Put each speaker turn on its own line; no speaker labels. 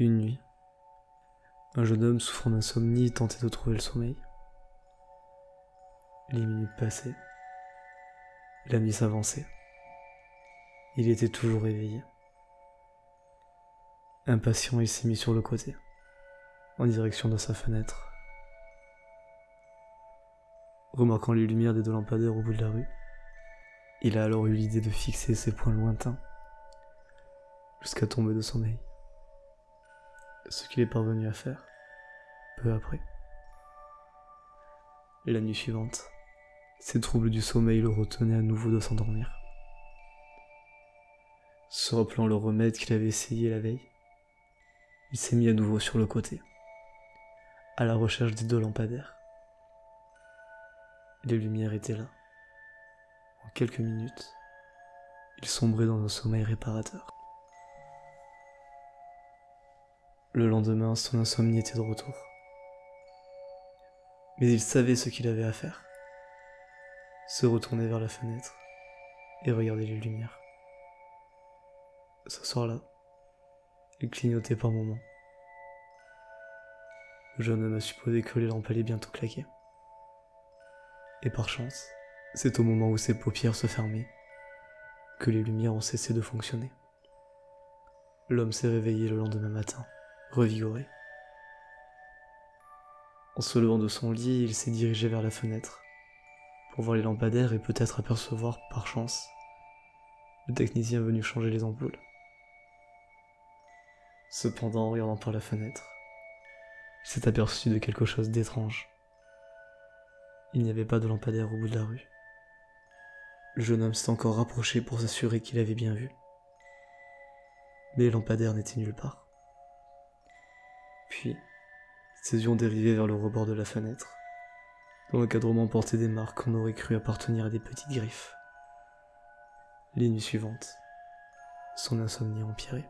Une nuit, un jeune homme souffrant d'insomnie tentait de trouver le sommeil. Les minutes passaient. La nuit s'avançait. Il était toujours éveillé. Impatient, il s'est mis sur le côté, en direction de sa fenêtre. Remarquant les lumières des deux lampadaires au bout de la rue, il a alors eu l'idée de fixer ses points lointains, jusqu'à tomber de sommeil ce qu'il est parvenu à faire, peu après. La nuit suivante, ses troubles du sommeil le retenaient à nouveau de s'endormir. Se rappelant le remède qu'il avait essayé la veille, il s'est mis à nouveau sur le côté, à la recherche des deux lampadaires. Les lumières étaient là. En quelques minutes, il sombrait dans un sommeil réparateur. Le lendemain, son insomnie était de retour. Mais il savait ce qu'il avait à faire. Se retourner vers la fenêtre et regarder les lumières. Ce soir-là, il clignotait par moments. Le jeune homme a supposé que les lampes allaient bientôt claquer. Et par chance, c'est au moment où ses paupières se fermaient que les lumières ont cessé de fonctionner. L'homme s'est réveillé le lendemain matin revigoré. En se levant de son lit, il s'est dirigé vers la fenêtre pour voir les lampadaires et peut-être apercevoir, par chance, le technicien venu changer les ampoules. Cependant, en regardant par la fenêtre, s'est aperçu de quelque chose d'étrange. Il n'y avait pas de lampadaire au bout de la rue. Le jeune homme s'est encore rapproché pour s'assurer qu'il avait bien vu. Les lampadaires n'étaient nulle part. Puis, ses yeux ont dérivé vers le rebord de la fenêtre, dont l'encadrement portait des marques qu'on aurait cru appartenir à des petites griffes. Les nuits suivantes, son insomnie a empiré.